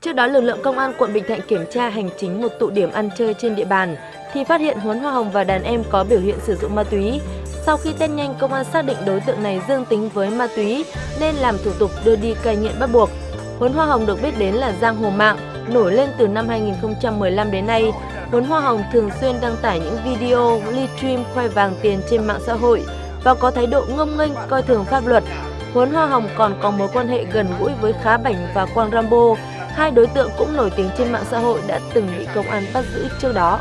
Trước đó, lực lượng công an quận Bình Thạnh kiểm tra hành chính một tụ điểm ăn chơi trên địa bàn thì phát hiện Huấn Hoa Hồng và đàn em có biểu hiện sử dụng ma túy. Sau khi test nhanh, công an xác định đối tượng này dương tính với ma túy nên làm thủ tục đưa đi cai nghiện bắt buộc. Huấn Hoa Hồng được biết đến là giang hồ mạng, nổi lên từ năm 2015 đến nay. Huấn Hoa Hồng thường xuyên đăng tải những video livestream khoe vàng tiền trên mạng xã hội và có thái độ ngông nghênh coi thường pháp luật. Huấn Hoa Hồng còn có mối quan hệ gần gũi với Khá Bảnh và Quang Rambo, hai đối tượng cũng nổi tiếng trên mạng xã hội đã từng bị công an bắt giữ trước đó.